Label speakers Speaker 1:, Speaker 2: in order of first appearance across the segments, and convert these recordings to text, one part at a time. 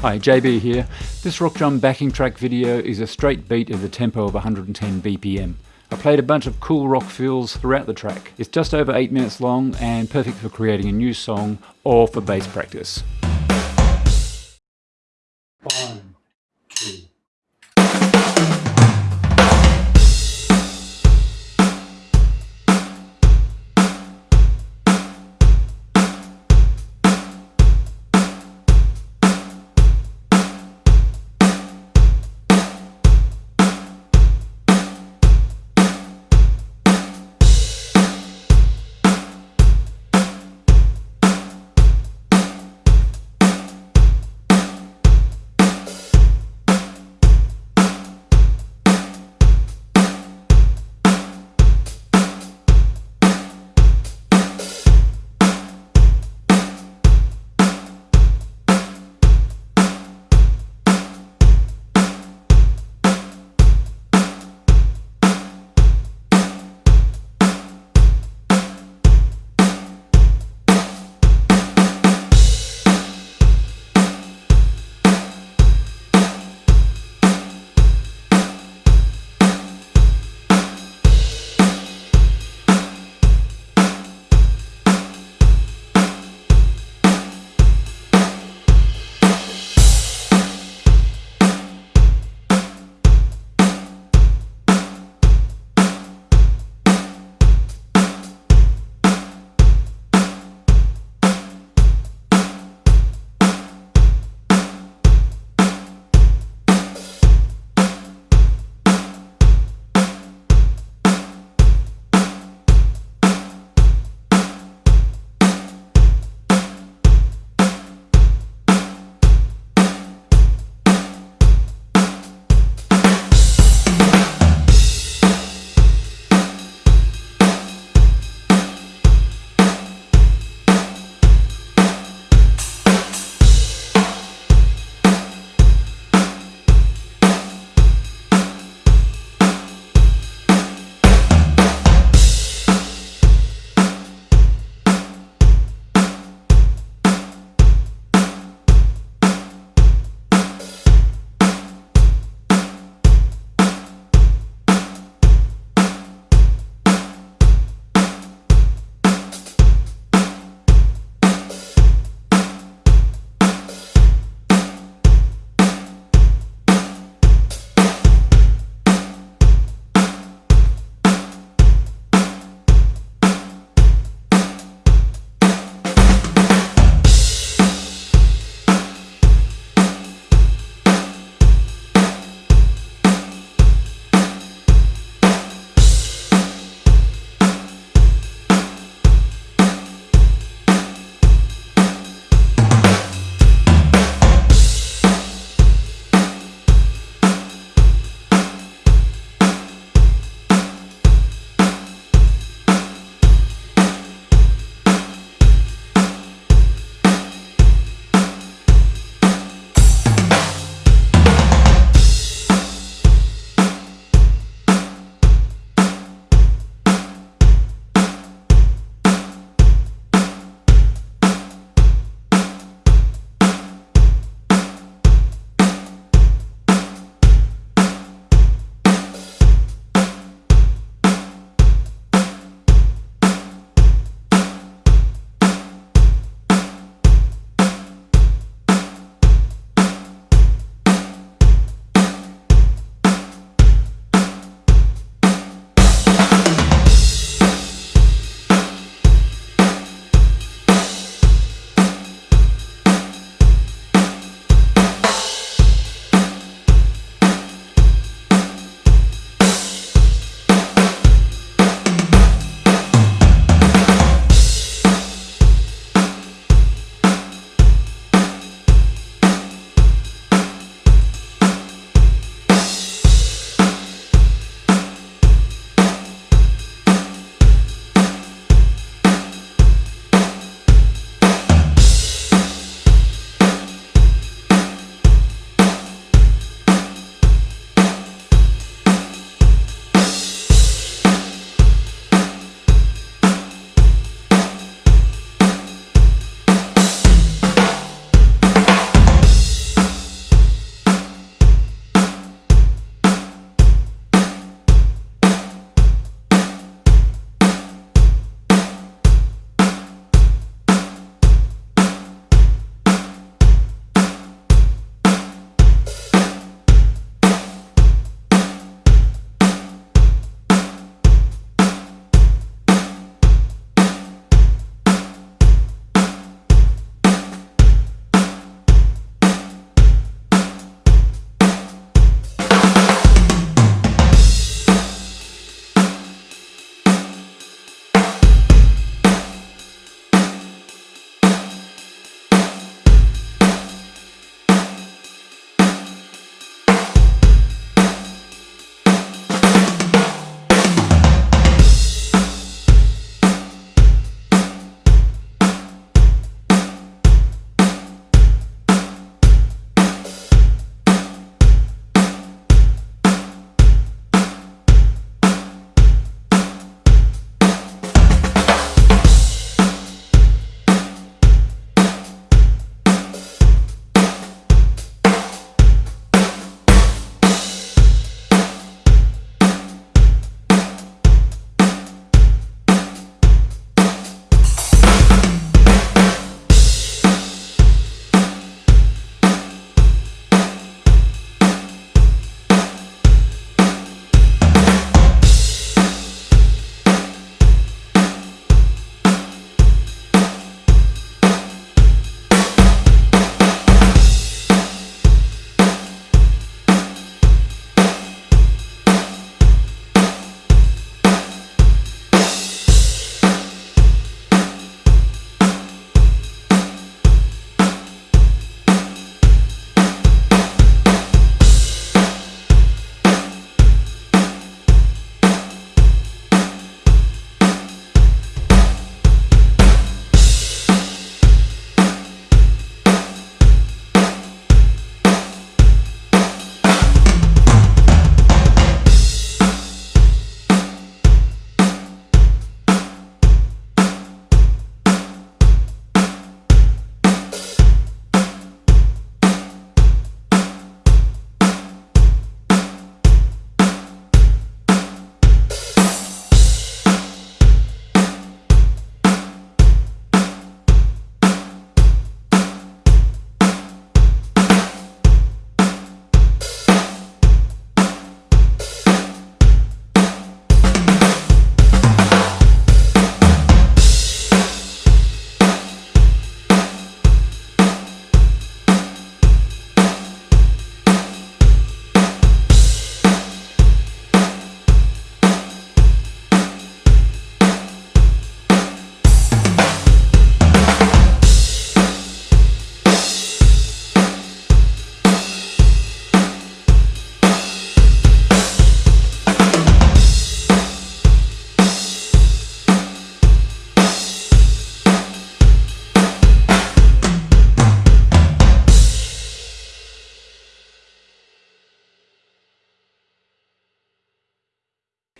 Speaker 1: Hi, JB here. This rock drum backing track video is a straight beat of a tempo of 110 BPM. I played a bunch of cool rock fills throughout the track. It's just over 8 minutes long and perfect for creating a new song or for bass practice. One, two.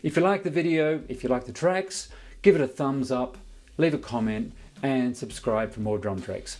Speaker 1: If you like the video, if you like the tracks, give it a thumbs up, leave a comment and subscribe for more drum tracks.